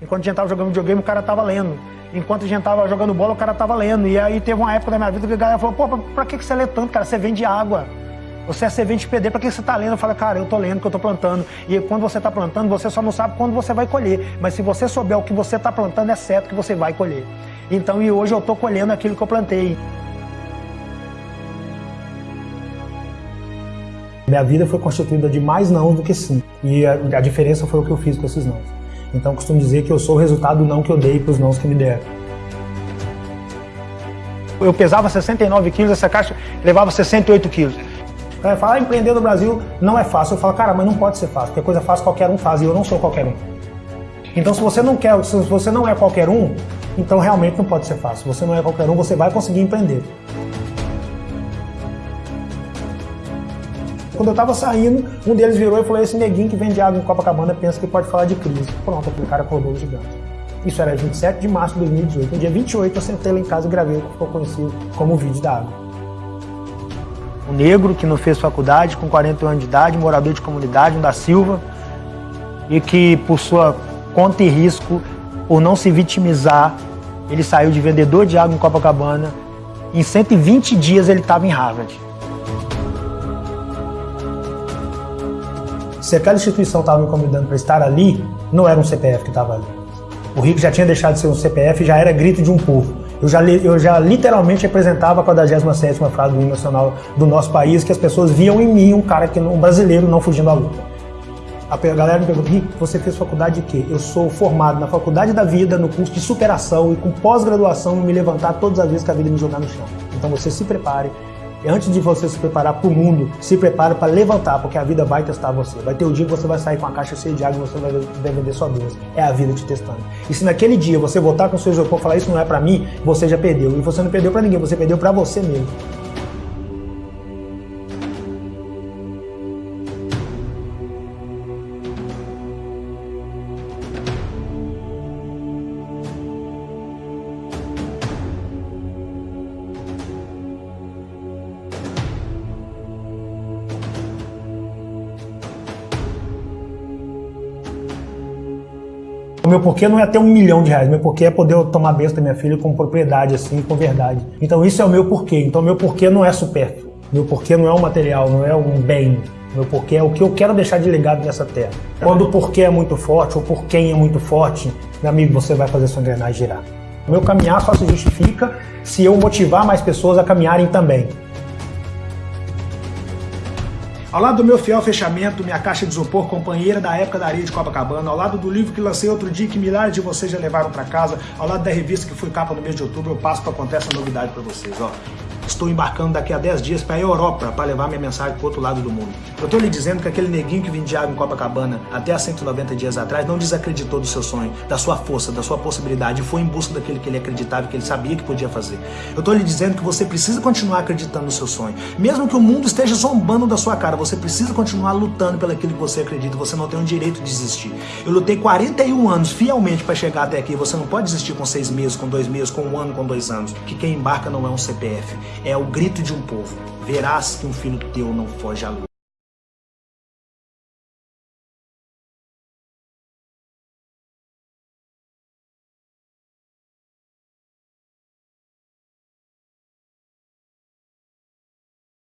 Enquanto a gente tava jogando videogame, o cara tava lendo. Enquanto a gente tava jogando bola, o cara tava lendo. E aí teve uma época da minha vida que a galera falou, pô, pra, pra que você lê tanto, cara? Você vende água. Você é servente PD, pra que você tá lendo? Eu falo, cara, eu tô lendo que eu tô plantando. E quando você tá plantando, você só não sabe quando você vai colher. Mas se você souber o que você tá plantando, é certo que você vai colher. Então, e hoje eu tô colhendo aquilo que eu plantei. Minha vida foi constituída de mais não do que sim. E a, a diferença foi o que eu fiz com esses não. Então eu costumo dizer que eu sou o resultado do não que eu dei para os nãos que me deram. Eu pesava 69 quilos, essa caixa levava 68 quilos. O cara fala, ah, empreender no Brasil não é fácil. Eu falo, cara, mas não pode ser fácil, porque coisa fácil qualquer um faz e eu não sou qualquer um. Então se você não quer, se você não é qualquer um, então realmente não pode ser fácil. Se você não é qualquer um, você vai conseguir empreender. Quando eu estava saindo, um deles virou e falou: Esse neguinho que vende água em Copacabana pensa que pode falar de crise. Pronto, aquele cara acordou o gigante. Isso era 27 de março de 2018. No dia 28, eu sentei lá em casa e gravei o que ficou conhecido como o vídeo da água. Um negro que não fez faculdade, com 40 anos de idade, morador de comunidade, um da Silva, e que, por sua conta e risco, por não se vitimizar, ele saiu de vendedor de água em Copacabana. Em 120 dias ele estava em Harvard. Se aquela instituição estava me convidando para estar ali, não era um CPF que estava ali. O Rico já tinha deixado de ser um CPF, já era grito de um povo. Eu já, eu já literalmente representava a 47ª frase do hino nacional do nosso país, que as pessoas viam em mim um cara, que, um brasileiro não fugindo à luta. A galera me pergunta, Rico, você fez faculdade de quê? Eu sou formado na faculdade da vida, no curso de superação e com pós-graduação me levantar todas as vezes que a vida me jogar no chão. Então você se prepare, antes de você se preparar para o mundo, se prepare para levantar, porque a vida vai testar você. Vai ter o dia que você vai sair com a caixa cheia de água e você vai vender sua doença. É a vida te testando. E se naquele dia você voltar com o seu isopor e falar isso não é para mim, você já perdeu. E você não perdeu para ninguém, você perdeu para você mesmo. O meu porquê não é ter um milhão de reais, meu porquê é poder tomar benção da minha filha com propriedade, assim, com verdade. Então isso é o meu porquê. Então meu porquê não é supérfluo. Meu porquê não é um material, não é um bem. Meu porquê é o que eu quero deixar de legado nessa terra. Quando o porquê é muito forte, ou por quem é muito forte, meu amigo, você vai fazer sua engrenagem girar. O meu caminhar só se justifica se eu motivar mais pessoas a caminharem também. Ao lado do meu fiel fechamento, minha caixa de isopor, companheira da época da areia de Copacabana, ao lado do livro que lancei outro dia que milhares de vocês já levaram para casa, ao lado da revista que foi capa no mês de outubro, eu passo para contar essa novidade para vocês. Ó. Estou embarcando daqui a 10 dias para a Europa para levar minha mensagem para o outro lado do mundo. Eu estou lhe dizendo que aquele neguinho que vendia água em Copacabana até há 190 dias atrás não desacreditou do seu sonho, da sua força, da sua possibilidade e foi em busca daquilo que ele acreditava, que ele sabia que podia fazer. Eu estou lhe dizendo que você precisa continuar acreditando no seu sonho. Mesmo que o mundo esteja zombando da sua cara, você precisa continuar lutando pelo aquilo que você acredita. Você não tem o direito de desistir. Eu lutei 41 anos fielmente para chegar até aqui. Você não pode desistir com seis meses, com dois meses, com um ano, com dois anos. Que quem embarca não é um CPF é o grito de um povo. Verás que um filho teu não foge à luta.